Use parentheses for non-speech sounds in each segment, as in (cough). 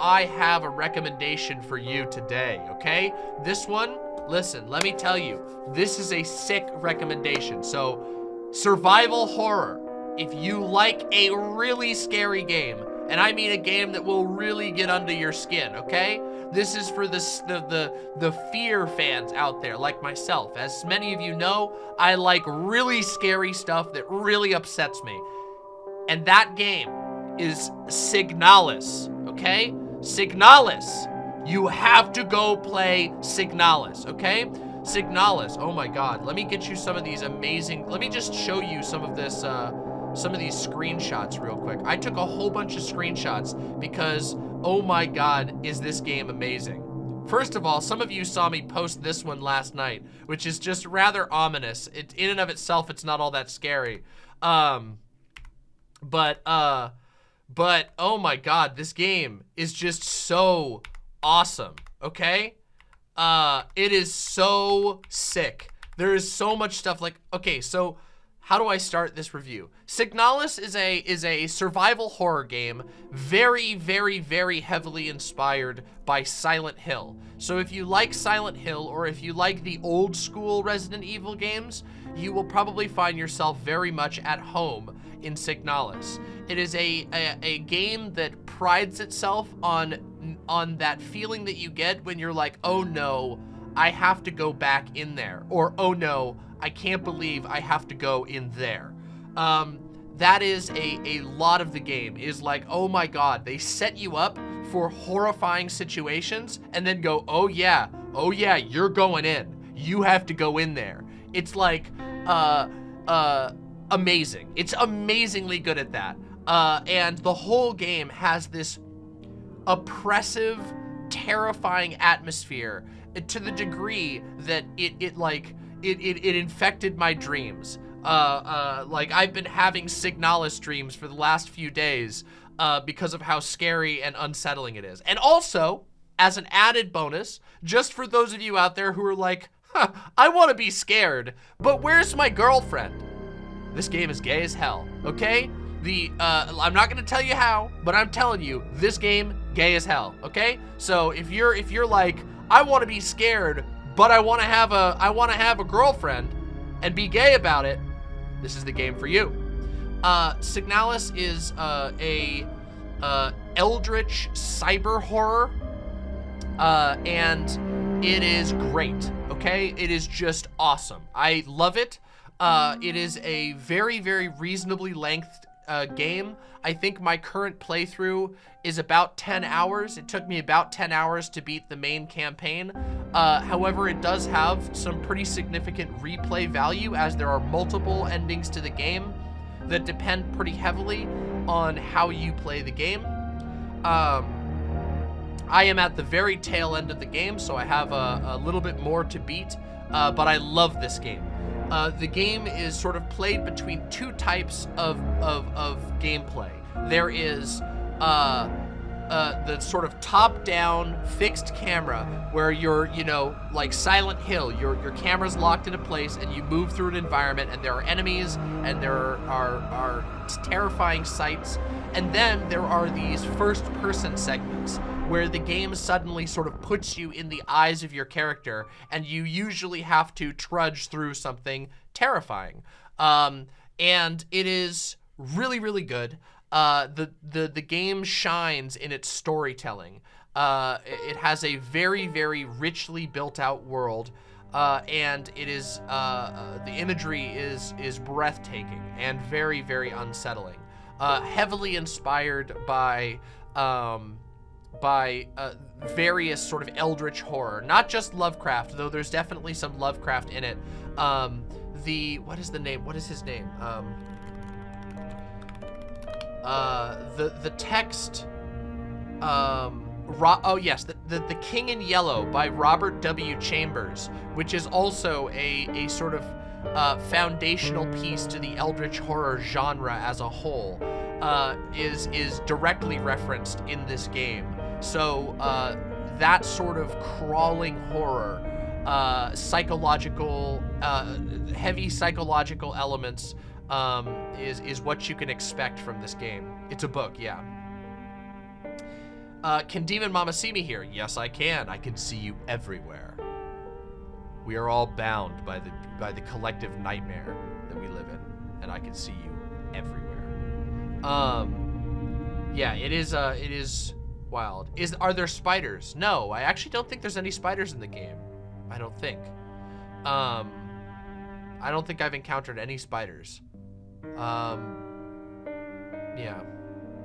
I have a recommendation for you today, okay? This one, listen, let me tell you, this is a sick recommendation. So, survival horror. If you like a really scary game, and I mean a game that will really get under your skin, okay? This is for the, the, the, the fear fans out there, like myself. As many of you know, I like really scary stuff that really upsets me. And that game is Signalis, okay? Signalis. You have to go play Signalis, okay? Signalis, oh my god. Let me get you some of these amazing, let me just show you some of this, uh, some of these screenshots real quick. I took a whole bunch of screenshots because, oh my god, is this game amazing. First of all, some of you saw me post this one last night, which is just rather ominous. It, in and of itself, it's not all that scary. Um, but, uh, but, oh my god, this game is just so awesome, okay? Uh, it is so sick. There is so much stuff like, okay, so how do I start this review? Signalis is a is a survival horror game very, very, very heavily inspired by Silent Hill. So if you like Silent Hill or if you like the old school Resident Evil games, you will probably find yourself very much at home in Signalis. It is a, a, a game that prides itself on, on that feeling that you get when you're like, oh no, I have to go back in there. Or, oh no, I can't believe I have to go in there. Um, that is a, a lot of the game is like, oh my god, they set you up for horrifying situations and then go, oh yeah, oh yeah, you're going in. You have to go in there. It's like, uh, uh, amazing. It's amazingly good at that. Uh, and the whole game has this oppressive, terrifying atmosphere to the degree that it, it like, it, it, it infected my dreams. Uh, uh, like I've been having Signalis dreams for the last few days uh, because of how scary and unsettling it is. And also, as an added bonus, just for those of you out there who are like, huh, I want to be scared, but where's my girlfriend? This game is gay as hell, okay? The, uh, I'm not gonna tell you how, but I'm telling you, this game, gay as hell, okay? So if you're, if you're like, I want to be scared, but I want to have a I want to have a girlfriend and be gay about it, this is the game for you. Uh, Signalis is uh, a uh, eldritch cyber horror, uh, and it is great. Okay, it is just awesome. I love it. Uh, it is a very, very reasonably length uh, game. I think my current playthrough is about 10 hours. It took me about 10 hours to beat the main campaign. Uh, however, it does have some pretty significant replay value as there are multiple endings to the game that depend pretty heavily on how you play the game. Um, I am at the very tail end of the game, so I have a, a little bit more to beat, uh, but I love this game. Uh, the game is sort of played between two types of, of, of gameplay. There is uh, uh, the sort of top-down fixed camera where you're, you know, like Silent Hill, your, your camera's locked into place and you move through an environment and there are enemies and there are, are, are terrifying sights. And then there are these first-person segments where the game suddenly sort of puts you in the eyes of your character and you usually have to trudge through something terrifying. Um, and it is really, really good. Uh, the, the, the game shines in its storytelling. Uh, it has a very, very richly built out world. Uh, and it is, uh, uh, the imagery is, is breathtaking and very, very unsettling. Uh, heavily inspired by, um, by uh, various sort of eldritch horror. Not just Lovecraft, though there's definitely some Lovecraft in it. Um, the, what is the name? What is his name? Um, uh, the, the text, um, Ro oh yes, the, the, the King in Yellow by Robert W. Chambers, which is also a, a sort of uh, foundational piece to the eldritch horror genre as a whole, uh, is, is directly referenced in this game. So uh, that sort of crawling horror, uh, psychological, uh, heavy psychological elements um, is, is what you can expect from this game. It's a book, yeah. Uh, can Demon Mama see me here? Yes, I can. I can see you everywhere. We are all bound by the by the collective nightmare that we live in, and I can see you everywhere. Um, yeah, it is. Uh, it is wild. Is are there spiders? No, I actually don't think there's any spiders in the game. I don't think. Um, I don't think I've encountered any spiders. Um, yeah,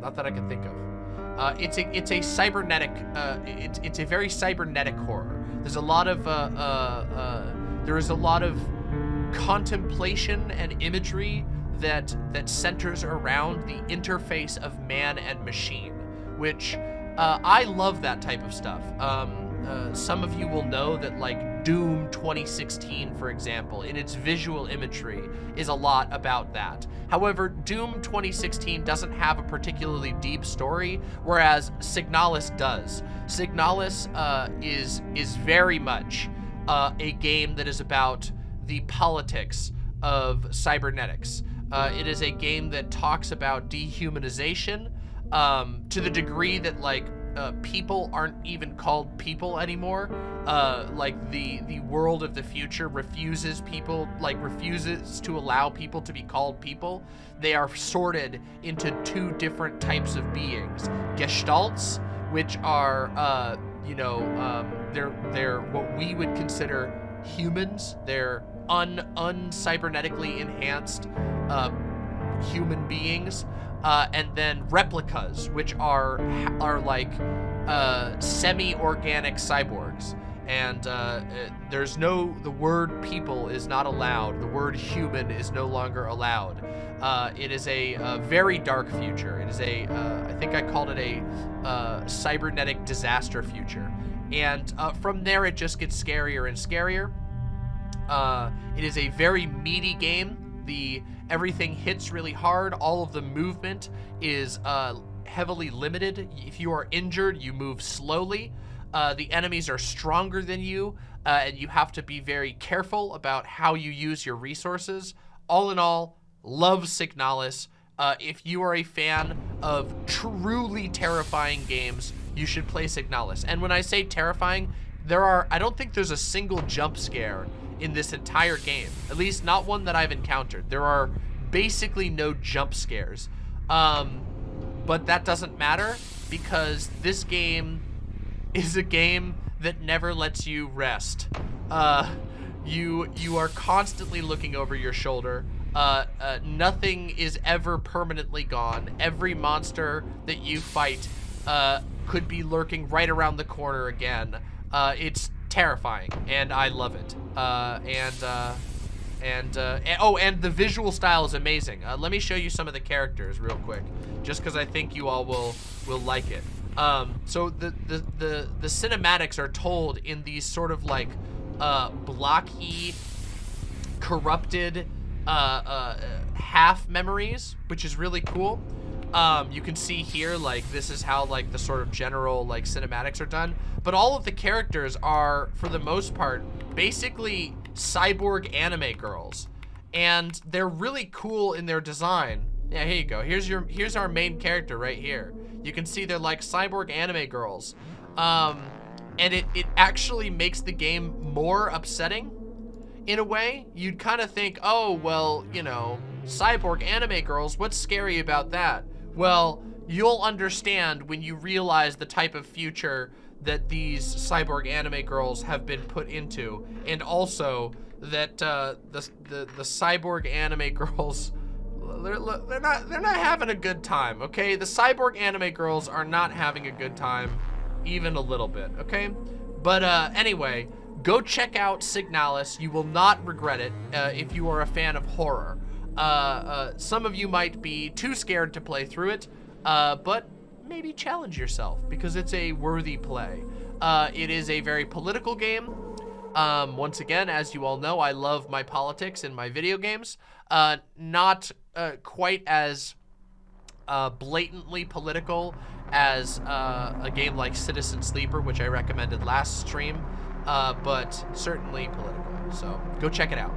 not that I can think of. Uh, it's a it's a cybernetic. Uh, it's it's a very cybernetic horror. There's a lot of uh, uh, uh, there is a lot of contemplation and imagery that that centers around the interface of man and machine, which uh, I love that type of stuff. Um, uh, some of you will know that like Doom 2016, for example, in its visual imagery is a lot about that. However, Doom 2016 doesn't have a particularly deep story, whereas Signalis does. Signalis uh, is, is very much uh, a game that is about the politics of cybernetics. Uh, it is a game that talks about dehumanization um, to the degree that like uh, people aren't even called people anymore. Uh, like the the world of the future refuses people, like refuses to allow people to be called people. They are sorted into two different types of beings: gestalts, which are uh, you know um, they're they're what we would consider humans. They're un un cybernetically enhanced uh, human beings uh, and then Replikas, which are are like uh, semi-organic cyborgs. And uh, uh, there's no, the word people is not allowed. The word human is no longer allowed. Uh, it is a, a, very dark future. It is a, uh, I think I called it a cybernetic disaster future. And from there, it just gets scarier and scarier. it is a very meaty game. The Everything hits really hard. All of the movement is uh, heavily limited. If you are injured, you move slowly. Uh, the enemies are stronger than you, uh, and you have to be very careful about how you use your resources. All in all, love Signalis. Uh, if you are a fan of truly terrifying games, you should play Signalis. And when I say terrifying, there are, I don't think there's a single jump scare in this entire game. At least not one that I've encountered. There are basically no jump scares. Um, but that doesn't matter because this game (laughs) is a game that never lets you rest. Uh, you you are constantly looking over your shoulder. Uh, uh, nothing is ever permanently gone. Every monster that you fight uh, could be lurking right around the corner again. Uh, it's terrifying, and I love it. Uh, and, uh, and, uh, and, oh, and the visual style is amazing. Uh, let me show you some of the characters real quick, just because I think you all will will like it. Um, so the, the the the cinematics are told in these sort of like uh, blocky, corrupted uh, uh, half memories, which is really cool. Um, you can see here, like, this is how, like, the sort of general, like, cinematics are done. But all of the characters are, for the most part, basically cyborg anime girls. And they're really cool in their design. Yeah, here you go. Here's your, here's our main character right here. You can see they're like cyborg anime girls. Um, and it, it actually makes the game more upsetting in a way. You'd kind of think, oh, well, you know, cyborg anime girls, what's scary about that? Well, you'll understand when you realize the type of future that these cyborg anime girls have been put into, and also that uh, the, the the cyborg anime (laughs) girls, they're, they're not they're not having a good time. Okay, the cyborg anime girls are not having a good time, even a little bit. Okay, but uh, anyway, go check out Signalis. You will not regret it uh, if you are a fan of horror. Uh, uh, some of you might be too scared to play through it, uh, but maybe challenge yourself because it's a worthy play. Uh, it is a very political game. Um, once again, as you all know, I love my politics in my video games. Uh, not uh, quite as blatantly political as a game like Citizen Sleeper, which I recommended last stream, but certainly political. So go check it out.